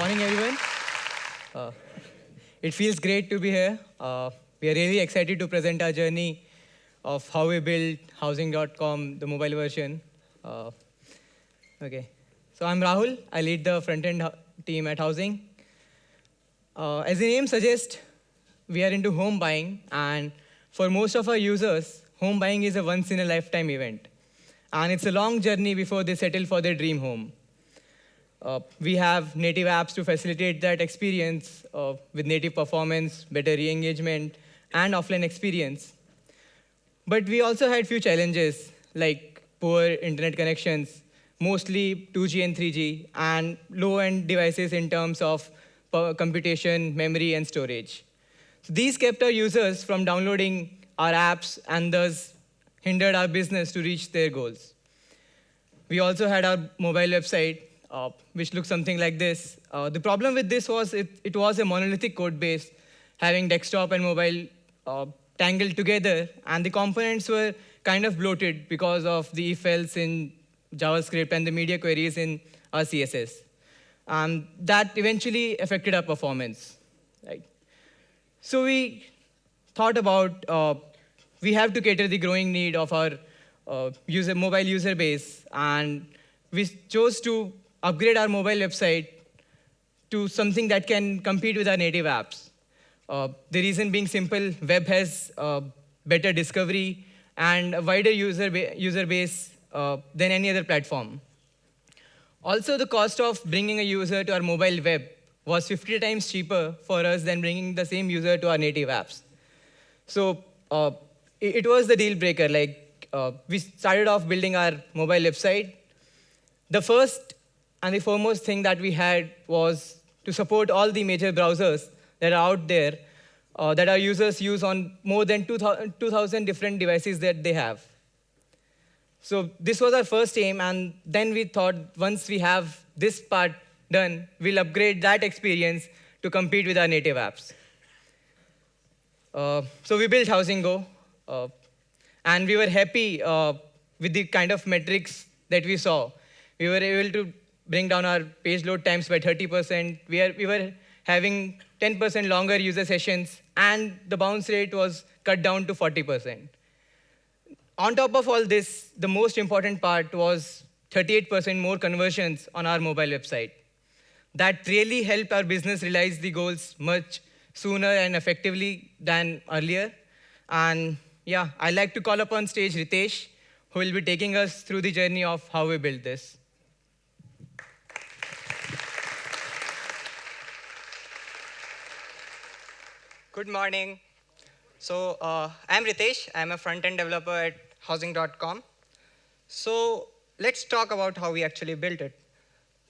morning, everyone. Uh, it feels great to be here. Uh, we are really excited to present our journey of how we built housing.com, the mobile version. Uh, okay, so I'm Rahul. I lead the front-end team at Housing. Uh, as the name suggests, we are into home buying, and for most of our users, home buying is a once-in-a-lifetime event. And it's a long journey before they settle for their dream home. Uh, we have native apps to facilitate that experience uh, with native performance, better re-engagement, and offline experience. But we also had few challenges, like poor internet connections, mostly 2G and 3G, and low-end devices in terms of computation, memory, and storage. So these kept our users from downloading our apps and thus hindered our business to reach their goals. We also had our mobile website, uh, which looks something like this. Uh, the problem with this was it, it was a monolithic code base, having desktop and mobile uh, tangled together, and the components were kind of bloated because of the if-else in JavaScript and the media queries in our CSS. Um, that eventually affected our performance. Right? So we thought about uh, we have to cater the growing need of our uh, user, mobile user base, and we chose to upgrade our mobile website to something that can compete with our native apps. Uh, the reason being simple, web has uh, better discovery and a wider user, ba user base uh, than any other platform. Also, the cost of bringing a user to our mobile web was 50 times cheaper for us than bringing the same user to our native apps. So uh, it, it, was the deal breaker. Like uh, we started off building our mobile website. The first and the foremost thing that we had was to support all the major browsers that are out there uh, that our users use on more than 2,000 different devices that they have. So this was our first aim, and then we thought once we have this part done, we'll upgrade that experience to compete with our native apps. Uh, so we built Housing Go, uh, and we were happy uh, with the kind of metrics that we saw. We were able to bring down our page load times by 30%. We, are, we were having 10% longer user sessions, and the bounce rate was cut down to 40%. On top of all this, the most important part was 38% more conversions on our mobile website. That really helped our business realize the goals much sooner and effectively than earlier. And yeah, I'd like to call upon stage Ritesh, who will be taking us through the journey of how we built this. Good morning. So uh, I'm Ritesh. I'm a front-end developer at housing.com. So let's talk about how we actually built it.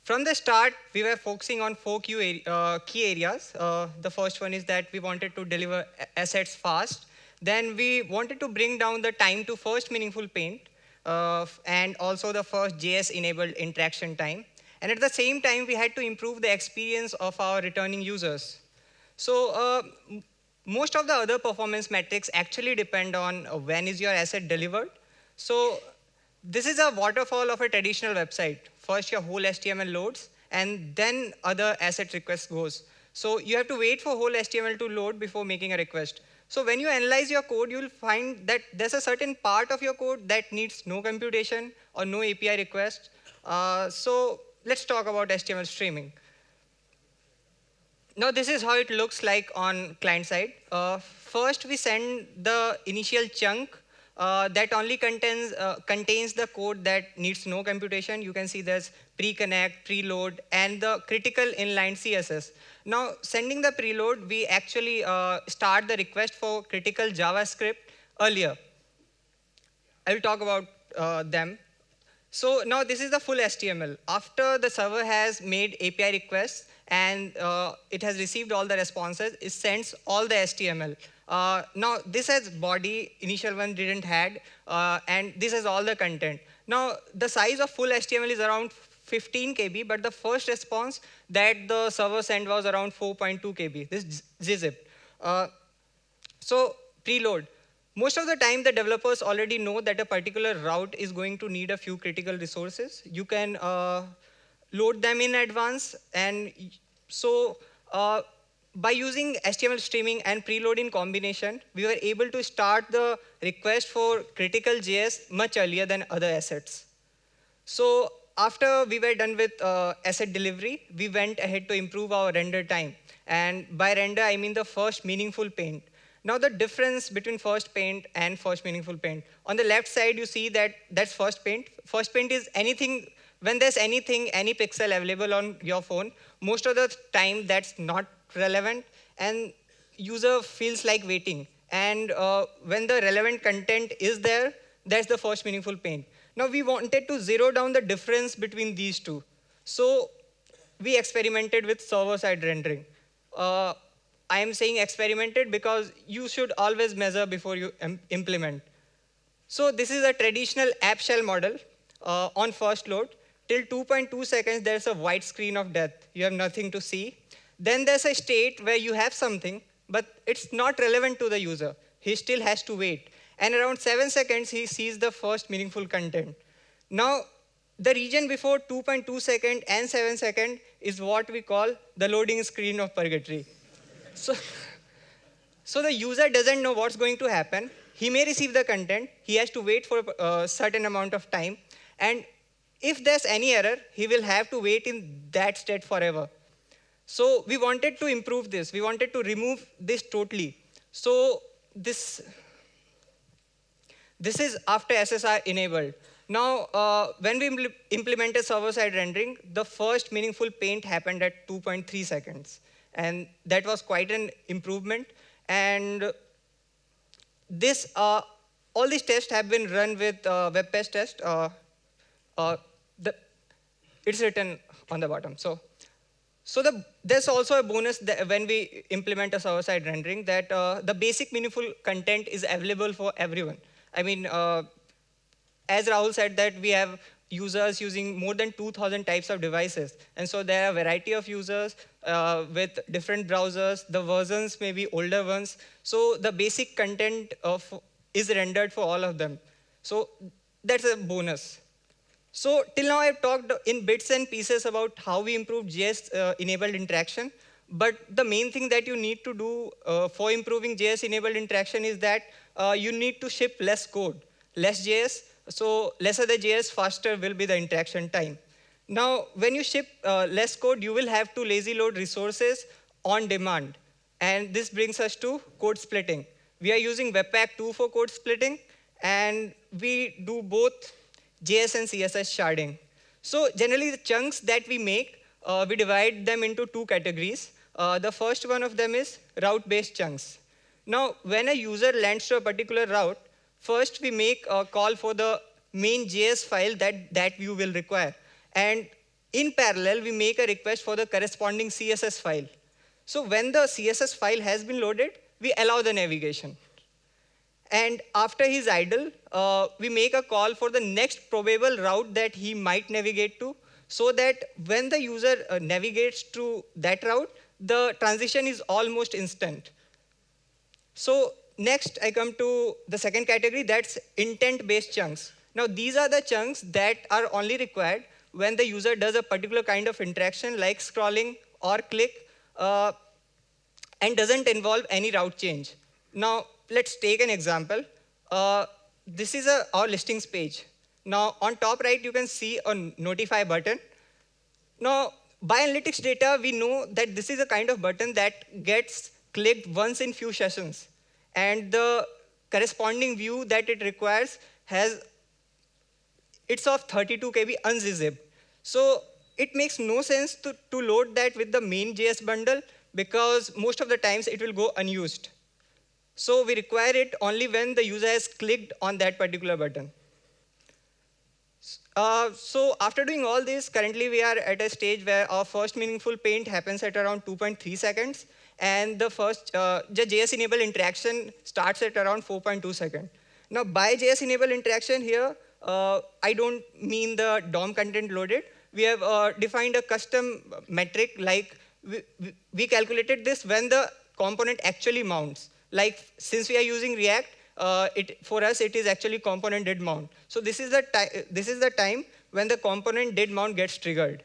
From the start, we were focusing on four key, uh, areas. Uh, the first one is that we wanted to deliver assets fast. Then we wanted to bring down the time to first meaningful paint, uh, and also the first JS-enabled interaction time. And at the same time, we had to improve the experience of our returning users. So uh, most of the other performance metrics actually depend on uh, when is your asset delivered. So this is a waterfall of a traditional website. First, your whole HTML loads, and then other asset request goes. So you have to wait for whole HTML to load before making a request. So when you analyze your code, you'll find that there's a certain part of your code that needs no computation or no API request. Uh, so let's talk about HTML streaming. Now this is how it looks like on client side. Uh, first, we send the initial chunk uh, that only contains, uh, contains the code that needs no computation. You can see there's pre-connect, preload, and the critical inline CSS. Now, sending the preload, we actually uh, start the request for critical JavaScript earlier. I will talk about uh, them. So now this is the full HTML. After the server has made API requests, and uh, it has received all the responses, it sends all the HTML. Uh, now, this has body, initial one didn't had, uh, and this has all the content. Now, the size of full HTML is around 15 KB, but the first response that the server sent was around 4.2 KB, this gzip. Uh, so, preload. Most of the time, the developers already know that a particular route is going to need a few critical resources. You can uh, load them in advance, and So uh, by using HTML streaming and preload in combination, we were able to start the request for critical JS much earlier than other assets. So after we were done with uh, asset delivery, we went ahead to improve our render time. And by render, I mean the first meaningful paint. Now the difference between first paint and first meaningful paint. On the left side, you see that that's first paint. First paint is anything, when there's anything, any pixel available on your phone, most of the time that's not relevant and user feels like waiting. And uh, when the relevant content is there, that's the first meaningful paint. Now we wanted to zero down the difference between these two. So we experimented with server-side rendering. Uh, I am saying experimented because you should always measure before you implement. So this is a traditional app shell model uh, on first load. Till 2.2 seconds, there's a white screen of death. You have nothing to see. Then there's a state where you have something, but it's not relevant to the user. He still has to wait. And around seven seconds, he sees the first meaningful content. Now, the region before 2.2 second and 7 second is what we call the loading screen of purgatory. So, so the user doesn't know what's going to happen. He may receive the content. He has to wait for a certain amount of time. And if there's any error, he will have to wait in that state forever. So we wanted to improve this. We wanted to remove this totally. So this, this is after SSR enabled. Now, uh, when we impl implemented server-side rendering, the first meaningful paint happened at 2.3 seconds. And that was quite an improvement. And this, uh, all these tests have been run with uh, WebPage test. Uh, uh, it's written on the bottom. So, so the, there's also a bonus that when we implement a server-side rendering that uh, the basic meaningful content is available for everyone. I mean, uh, as Rahul said that we have users using more than 2,000 types of devices. And so there are a variety of users uh, with different browsers. The versions may be older ones. So the basic content of, is rendered for all of them. So that's a bonus. So till now, I've talked in bits and pieces about how we improve JS-enabled uh, interaction. But the main thing that you need to do uh, for improving JS-enabled interaction is that uh, you need to ship less code. Less JS, so lesser the JS, faster will be the interaction time. Now, when you ship uh, less code, you will have to lazy load resources on demand. And this brings us to code splitting. We are using Webpack 2 for code splitting, and we do both JS and CSS sharding. So generally, the chunks that we make, uh, we divide them into two categories. Uh, the first one of them is route-based chunks. Now, when a user lands to a particular route, First, we make a call for the main JS file that that view will require. And in parallel, we make a request for the corresponding CSS file. So when the CSS file has been loaded, we allow the navigation. And after he's idle, uh, we make a call for the next probable route that he might navigate to, so that when the user uh, navigates to that route, the transition is almost instant. So next, I come to the second category, that's intent-based chunks. Now, these are the chunks that are only required when the user does a particular kind of interaction like scrolling or click uh, and doesn't involve any route change. Now, let's take an example. Uh, this is a, our listings page. Now, on top right, you can see a notify button. Now, by analytics data, we know that this is a kind of button that gets clicked once in few sessions and the corresponding view that it requires has, it's of 32 KB unzipped. So it makes no sense to, to load that with the main JS bundle because most of the times it will go unused. So we require it only when the user has clicked on that particular button. Uh, so after doing all this, currently we are at a stage where our first meaningful paint happens at around 2.3 seconds. And the first, uh, the JS enable interaction starts at around 4.2 seconds. Now, by JS enable interaction here, uh, I don't mean the DOM content loaded. We have uh, defined a custom metric like we, we calculated this when the component actually mounts. Like since we are using React, uh, it, for us it is actually component did mount. So this is the this is the time when the component did mount gets triggered.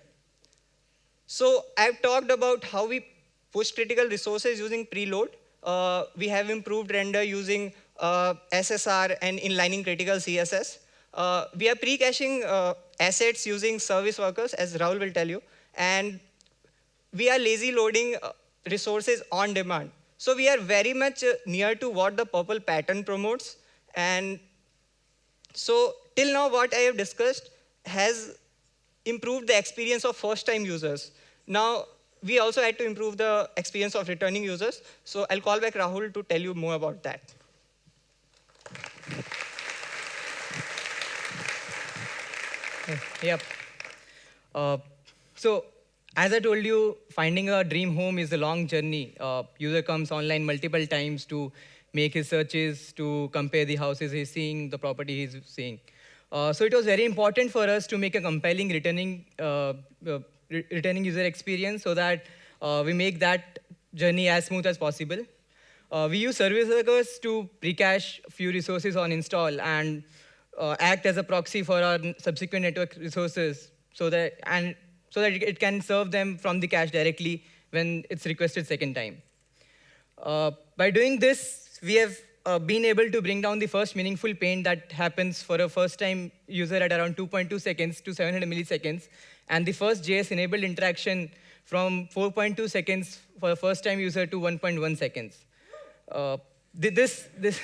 So I've talked about how we push critical resources using preload. Uh, we have improved render using uh, SSR and inlining critical CSS. Uh, we are pre-caching uh, assets using service workers, as Rahul will tell you. And we are lazy loading uh, resources on demand. So we are very much uh, near to what the PRPL pattern promotes. And so till now, what I have discussed has improved the experience of first-time users. Now, we also had to improve the experience of returning users. So I'll call back Rahul to tell you more about that. Yep. Uh, so as I told you, finding a dream home is a long journey. Uh, user comes online multiple times to make his searches, to compare the houses he's seeing, the property he's seeing. Uh, so it was very important for us to make a compelling returning, uh, uh re returning user experience so that uh, we make that journey as smooth as possible. Uh, we use service workers to pre-cache few resources on install and act as a proxy for our subsequent network resources so that, and so that it can serve them from the cache directly when it's requested second time. Uh, by doing this, we have uh, been able to bring down the first meaningful paint that happens for a first-time user at around 2.2 seconds to 700 milliseconds, and the first JS-enabled interaction from 4.2 seconds for a first-time user to 1.1 seconds. Uh, this, this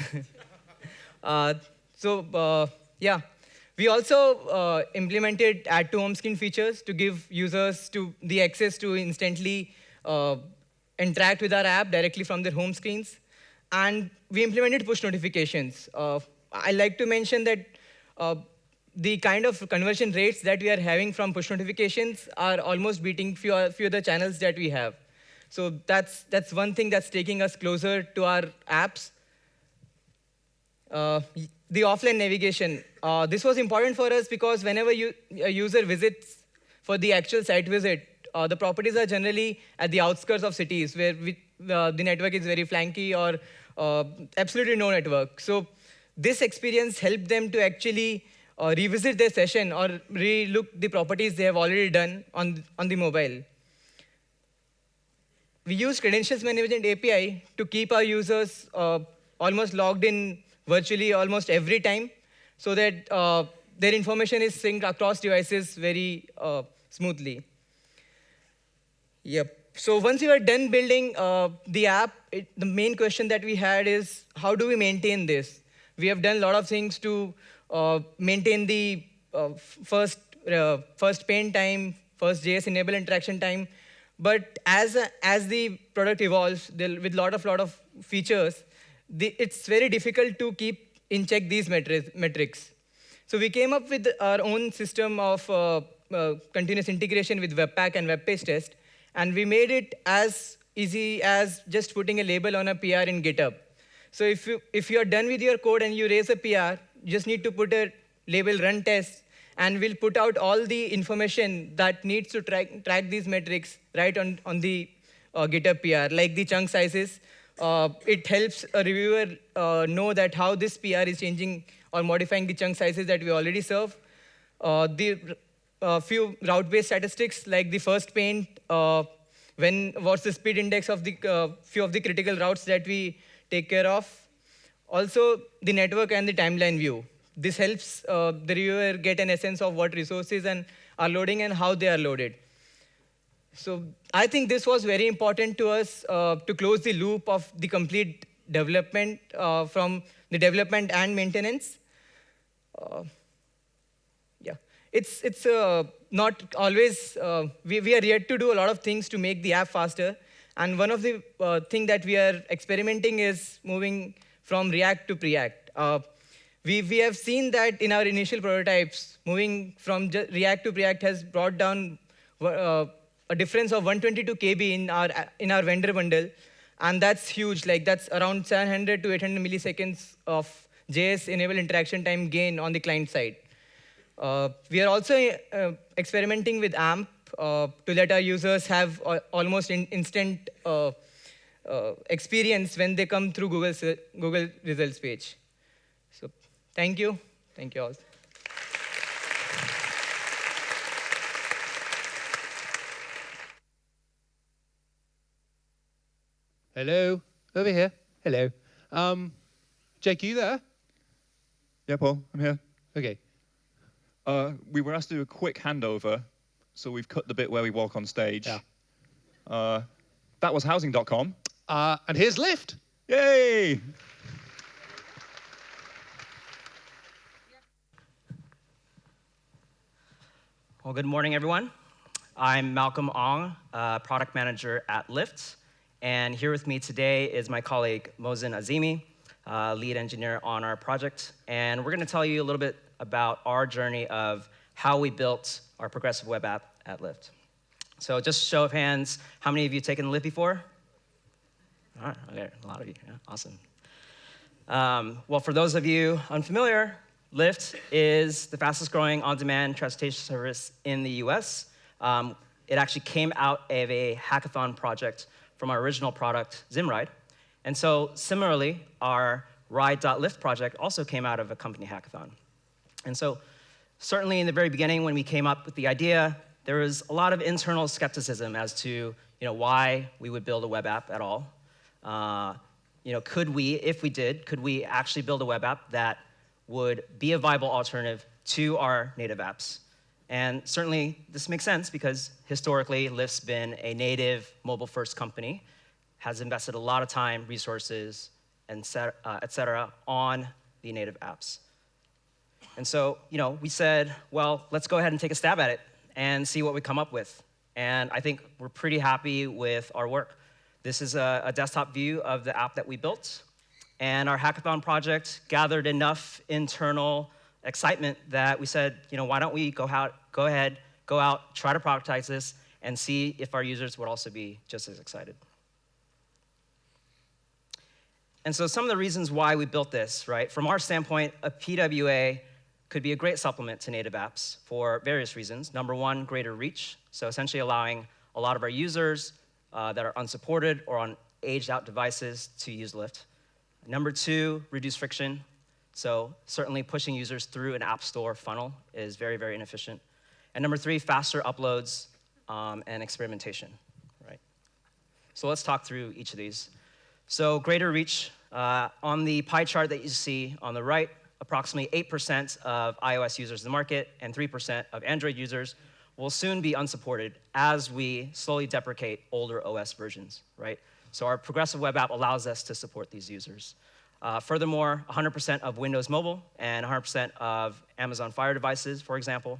uh, so uh, yeah, we also uh, implemented add to home screen features to give users to the access to instantly uh, interact with our app directly from their home screens. And we implemented push notifications. Uh, I like to mention that uh, the kind of conversion rates that we are having from push notifications are almost beating few, few other channels that we have. So that's, that's one thing that's taking us closer to our apps. Uh, the offline navigation. Uh, this was important for us because whenever you, a user visits for the actual site visit, uh, the properties are generally at the outskirts of cities where we, the network is very flanky or absolutely no network. So this experience helped them to actually uh, revisit their session or relook the properties they have already done on, on the mobile. We use credentials management API to keep our users uh, almost logged in virtually almost every time so that uh, their information is synced across devices very uh, smoothly. Yep. So once we were done building uh, the app, it, the main question that we had is, how do we maintain this? We have done a lot of things to uh, maintain the uh, first, uh, first paint time, first JS enable interaction time. But as, as the product evolves with a lot of, lot of features, the, it's very difficult to keep in check these metrics. So we came up with our own system of uh, uh, continuous integration with Webpack and web page test, and we made it as easy as just putting a label on a PR in GitHub. So if, you, if you're done with your code and you raise a PR, you just need to put a label run test, and we'll put out all the information that needs to track, track these metrics right on, on the uh, GitHub PR, like the chunk sizes, uh, it helps a reviewer uh, know that how this PR is changing or modifying the chunk sizes that we already serve. Uh, the uh, few route-based statistics like the first paint, uh, when what's the speed index of the uh, few of the critical routes that we take care of. Also, the network and the timeline view. This helps the reviewer get an essence of what resources and are loading and how they are loaded. So I think this was very important to us uh, to close the loop of the complete development uh, from the development and maintenance. Uh, yeah, it's, it's uh, not always, uh, we, we are yet to do a lot of things to make the app faster. And one of the uh, things that we are experimenting is moving from React to Preact. we, we have seen that in our initial prototypes, moving from React to Preact has brought down a difference of 122 KB in our, in our vendor bundle. And that's huge. Like that's around 700 to 800 milliseconds of JS enable interaction time gain on the client side. Uh, we are also uh, experimenting with AMP uh, to let our users have almost in instant uh, uh, experience when they come through Google's, Google results page. So thank you. Thank you all. Hello. Over here. Hello. Um, Jake, are you there? Yeah, Paul, I'm here. Okay. Uh, we were asked to do a quick handover, so we've cut the bit where we walk on stage. Yeah. Uh, that was housing.com. Uh, and here's Lyft. Yay! Well, good morning, everyone. I'm Malcolm Ong, uh, product manager at Lyft. And here with me today is my colleague Mohsin Azimi, uh, lead engineer on our project. And we're going to tell you a little bit about our journey of how we built our progressive web app at Lyft. So just show of hands, how many of you taken Lyft before? All right, okay, a lot of you, yeah, awesome. Um, well, for those of you unfamiliar, Lyft is the fastest growing on-demand transportation service in the US. Um, it actually came out of a hackathon project from our original product, Zimride. And so similarly, our Ride.Lyft project also came out of a company hackathon. And so certainly in the very beginning when we came up with the idea, there was a lot of internal skepticism as to you know, why we would build a web app at all. Uh, you know, could we, if we did, could we actually build a web app that would be a viable alternative to our native apps? And certainly this makes sense because historically Lyft's been a native mobile-first company, has invested a lot of time, resources, and set, uh, et cetera, on the native apps. And so, you know, we said, well, let's go ahead and take a stab at it and see what we come up with. And I think we're pretty happy with our work. This is a, a desktop view of the app that we built. And our hackathon project gathered enough internal excitement that we said, you know, why don't we go out, go ahead, go out, try to productize this, and see if our users would also be just as excited. And so some of the reasons why we built this, right? From our standpoint, a PWA could be a great supplement to native apps for various reasons. Number one, greater reach. So essentially allowing a lot of our users uh, that are unsupported or on aged out devices to use Lyft. Number two, reduce friction. So certainly pushing users through an app store funnel is very, very inefficient. And number three, faster uploads um, and experimentation, right? So let's talk through each of these. So greater reach, uh, on the pie chart that you see on the right, approximately 8% of iOS users in the market and 3% of Android users will soon be unsupported as we slowly deprecate older OS versions, right? So our progressive web app allows us to support these users. Uh, furthermore, 100% of Windows Mobile and 100% of Amazon Fire devices, for example,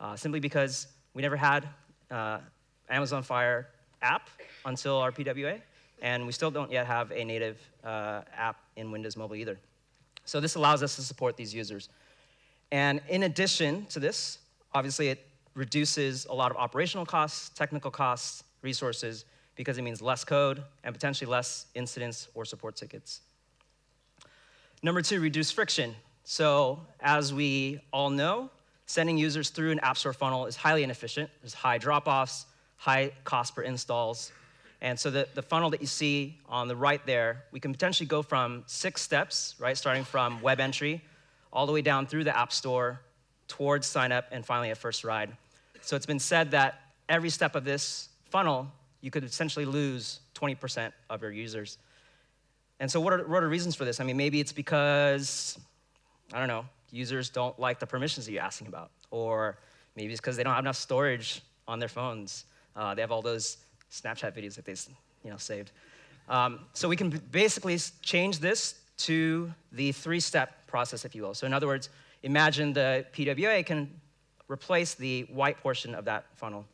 uh, simply because we never had uh, Amazon Fire app until our PWA, and we still don't yet have a native uh, app in Windows Mobile either. So this allows us to support these users. And in addition to this, obviously it reduces a lot of operational costs, technical costs, resources, because it means less code and potentially less incidents or support tickets. Number two, reduce friction. So as we all know, sending users through an App Store funnel is highly inefficient. There's high drop-offs, high cost per installs. And so the, the funnel that you see on the right there, we can potentially go from six steps, right, starting from web entry, all the way down through the App Store, towards sign up, and finally a first ride. So it's been said that every step of this funnel, you could essentially lose 20% of your users. And so what are, what are reasons for this? I mean, maybe it's because, I don't know, users don't like the permissions that you're asking about. Or maybe it's because they don't have enough storage on their phones. Uh, they have all those Snapchat videos that they you know, saved. Um, so we can basically change this to the three-step process, if you will. So in other words, imagine the PWA can replace the white portion of that funnel.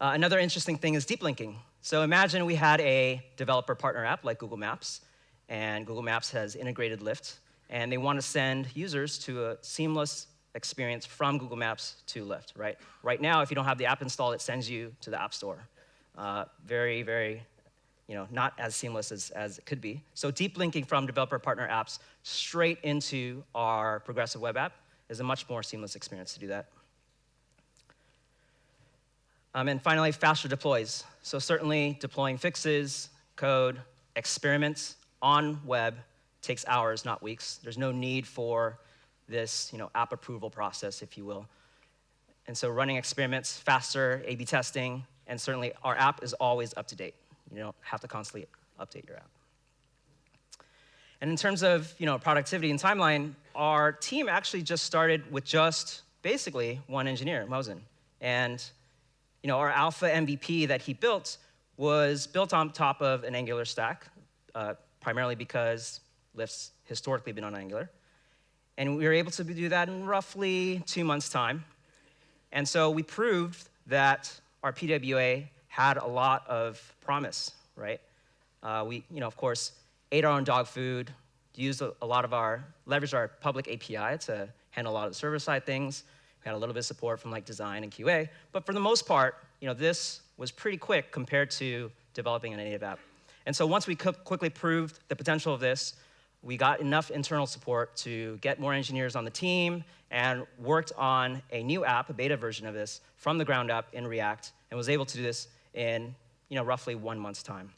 Uh, another interesting thing is deep linking. So imagine we had a developer partner app like Google Maps, and Google Maps has integrated Lyft, and they want to send users to a seamless experience from Google Maps to Lyft, right? Right now, if you don't have the app installed, it sends you to the App Store. Uh, very, very, you know, not as seamless as, as it could be. So deep linking from developer partner apps straight into our progressive web app is a much more seamless experience to do that. Um, and finally, faster deploys. So certainly deploying fixes, code, experiments on web takes hours, not weeks. There's no need for this you know, app approval process, if you will. And so running experiments faster, A-B testing, and certainly our app is always up to date. You don't have to constantly update your app. And in terms of you know, productivity and timeline, our team actually just started with just basically one engineer, Mohsin. And you know, our alpha MVP that he built was built on top of an Angular stack, uh, primarily because Lyft's historically been on Angular. And we were able to do that in roughly two months' time. And so we proved that our PWA had a lot of promise, right? Uh, we, you know, of course, ate our own dog food, used a, a, lot of our, leveraged our public API to handle a lot of the server-side things. We had a little bit of support from like design and QA, but for the most part, you know, this was pretty quick compared to developing a native app. And so once we quickly proved the potential of this, we got enough internal support to get more engineers on the team and worked on a new app, a beta version of this, from the ground up in React, and was able to do this in you know, roughly one month's time.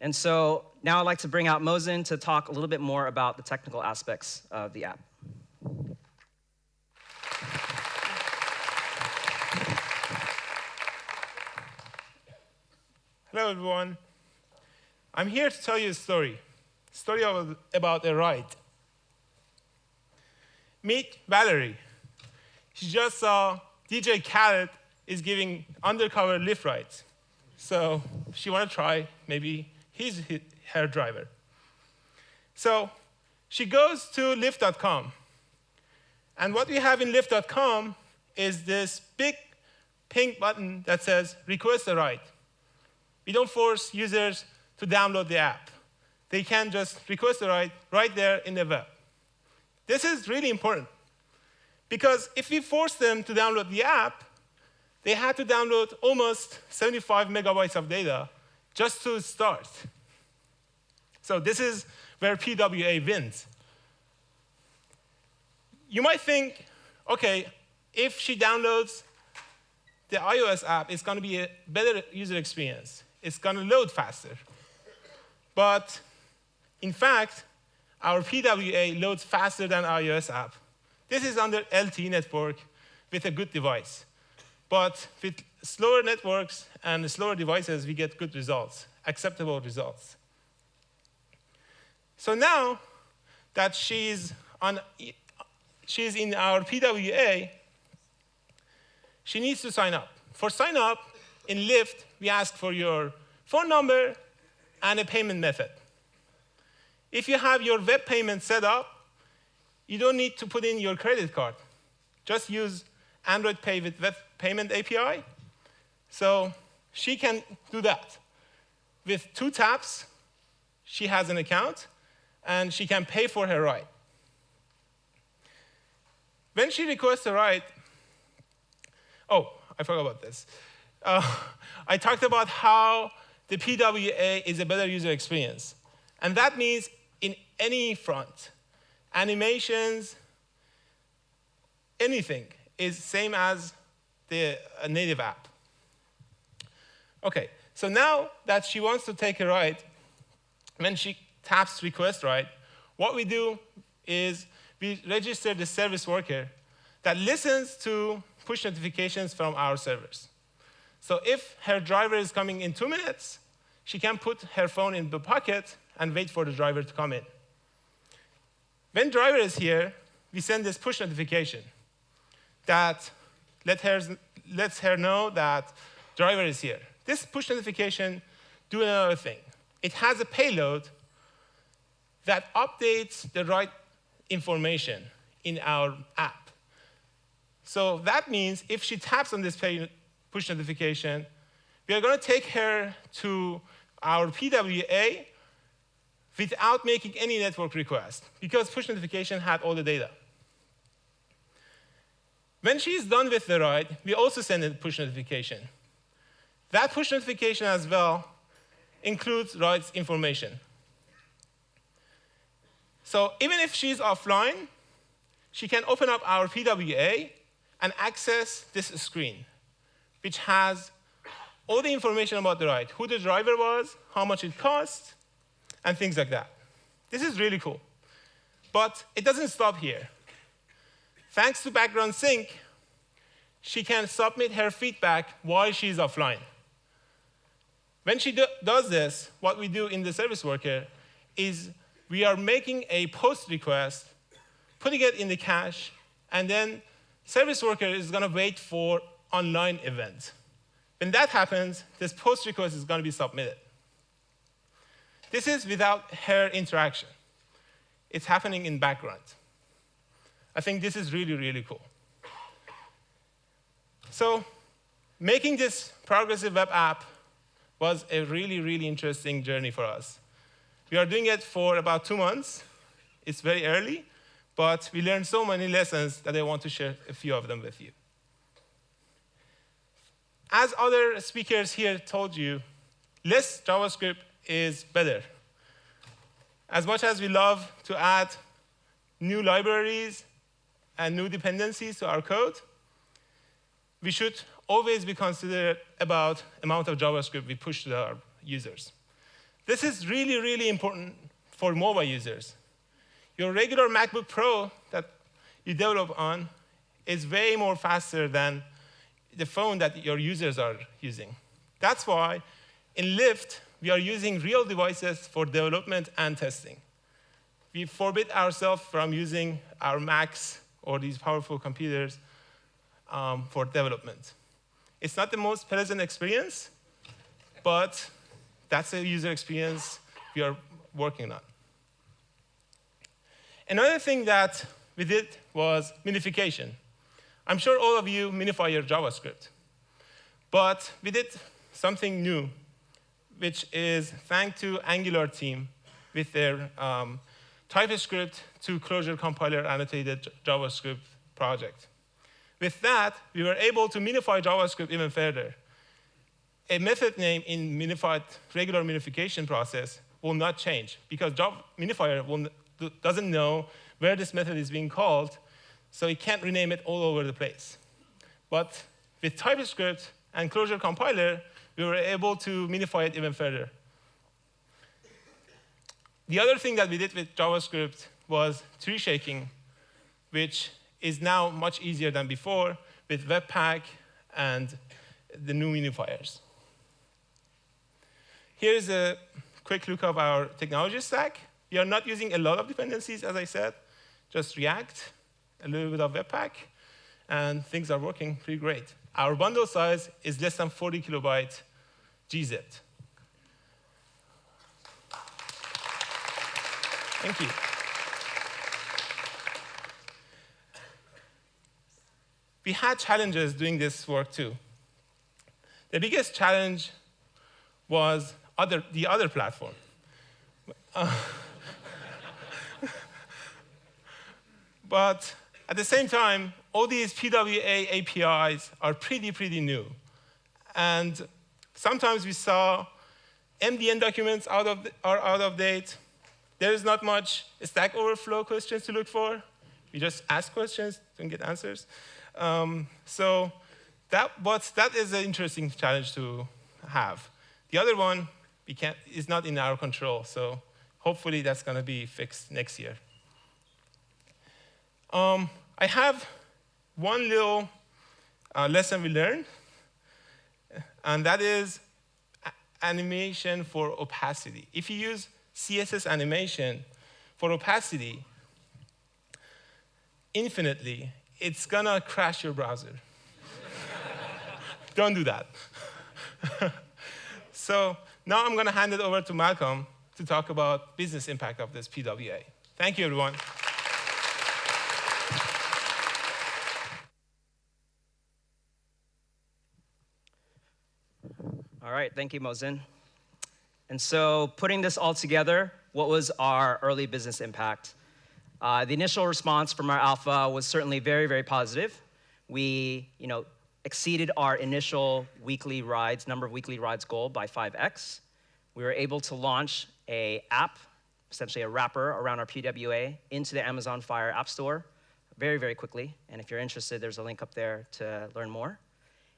And so now I'd like to bring out Mohsin to talk a little bit more about the technical aspects of the app. Hello, everyone. I'm here to tell you a story. A story of, about a ride. Meet Valerie. She just saw DJ Khaled is giving undercover Lyft rides. So she want to try, maybe he's her driver. So she goes to Lyft.com. And what we have in Lyft.com is this big pink button that says request a ride. We don't force users to download the app. They can just request a ride right there in the web. This is really important because if we force them to download the app, they had to download almost 75 megabytes of data just to start. So this is where PWA wins. You might think, OK, if she downloads the iOS app, it's going to be a better user experience. It's going to load faster. But in fact, our PWA loads faster than our iOS app. This is under LTE network with a good device. But with slower networks and slower devices, we get good results, acceptable results. So now that she's, on, she's in our PWA, she needs to sign up. For sign up, in Lyft, we ask for your phone number and a payment method. If you have your web payment set up, you don't need to put in your credit card. Just use Android Pay with Web Payment API. So she can do that. With two taps, she has an account, and she can pay for her ride. When she requests a ride, oh, I forgot about this. Uh, I talked about how the PWA is a better user experience. And that means in any front, animations, anything is same as the native app. OK, so now that she wants to take a ride, when she taps request ride, what we do is we register the service worker that listens to push notifications from our servers. So if her driver is coming in two minutes, she can put her phone in the pocket and wait for the driver to come in. When driver is here, we send this push notification that let her, lets her know that driver is here. This push notification do another thing. It has a payload that updates the right information in our app. So that means if she taps on this push notification, we are going to take her to our PWA without making any network request, because push notification had all the data. When she's done with the ride, we also send a push notification. That push notification as well includes rides information. So even if she's offline, she can open up our PWA and access this screen, which has all the information about the ride, who the driver was, how much it cost, and things like that. This is really cool. But it doesn't stop here. Thanks to background sync, she can submit her feedback while she's offline. When she do does this, what we do in the service worker is we are making a post request, putting it in the cache, and then service worker is going to wait for online event. When that happens, this post request is going to be submitted. This is without her interaction. It's happening in background. I think this is really, really cool. So making this progressive web app was a really, really interesting journey for us. We are doing it for about two months. It's very early, but we learned so many lessons that I want to share a few of them with you. As other speakers here told you, less JavaScript is better. As much as we love to add new libraries and new dependencies to our code, we should always be considerate about amount of JavaScript we push to our users. This is really, really important for mobile users. Your regular MacBook Pro that you develop on is way more faster than the phone that your users are using. That's why in Lyft, we are using real devices for development and testing. We forbid ourselves from using our Macs or these powerful computers um, for development. It's not the most pleasant experience, but that's a user experience we are working on. Another thing that we did was minification. I'm sure all of you minify your JavaScript. But we did something new, which is thanks to Angular team with their um, TypeScript to Closure compiler annotated JavaScript project. With that, we were able to minify JavaScript even further. A method name in minified regular minification process will not change because Java minifier will, doesn't know where this method is being called, so it can't rename it all over the place. But with TypeScript and Closure compiler, we were able to minify it even further. The other thing that we did with JavaScript was tree shaking, which is now much easier than before with Webpack and the new minifiers. Here's a quick look of our technology stack. We are not using a lot of dependencies, as I said, just React, a little bit of Webpack, and things are working pretty great. Our bundle size is less than 40 kilobyte gzip. Thank you. We had challenges doing this work too. The biggest challenge was other, the other platform. Uh, but at the same time, all these PWA APIs are pretty, pretty new. And sometimes we saw MDN documents out of, are out of date. There is not much Stack Overflow questions to look for. We just ask questions and get answers. Um, so that, but that is an interesting challenge to have. The other one we can't, is not in our control, so hopefully that's going to be fixed next year. Um, I have one little uh, lesson we learned, and that is animation for opacity. If you use CSS animation for opacity infinitely, it's gonna crash your browser. Don't do that. so now I'm gonna hand it over to Malcolm to talk about business impact of this PWA. Thank you, everyone. All right, thank you, Mohsin. And so putting this all together, what was our early business impact? Uh, the initial response from our alpha was certainly very, very positive. We, you know, exceeded our initial weekly rides, number of weekly rides goal by 5x. We were able to launch a app, essentially a wrapper around our PWA into the Amazon Fire App Store very, very quickly. And if you're interested, there's a link up there to learn more.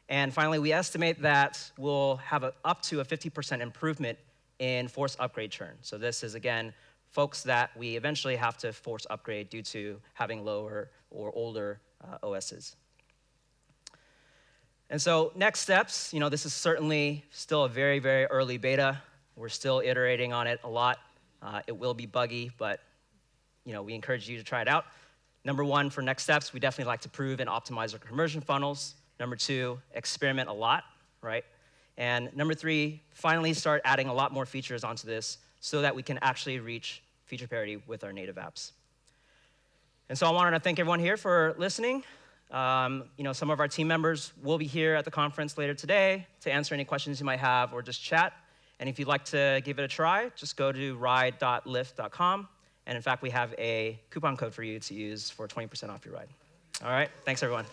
And finally, we estimate that we'll have a, up to a 50% improvement in force upgrade churn. So this is, again, folks that we eventually have to force upgrade due to having lower or older uh, OSs. And so next steps, you know, this is certainly still a very, very early beta. We're still iterating on it a lot. Uh, it will be buggy, but you know, we encourage you to try it out. Number one, for next steps, we definitely like to prove and optimize our conversion funnels. Number two, experiment a lot, right? And number three, finally start adding a lot more features onto this so that we can actually reach feature parity with our native apps. And so I wanted to thank everyone here for listening. Um, you know, some of our team members will be here at the conference later today to answer any questions you might have or just chat. And if you'd like to give it a try, just go to ride.lyft.com. And in fact, we have a coupon code for you to use for 20% off your ride. All right, thanks everyone.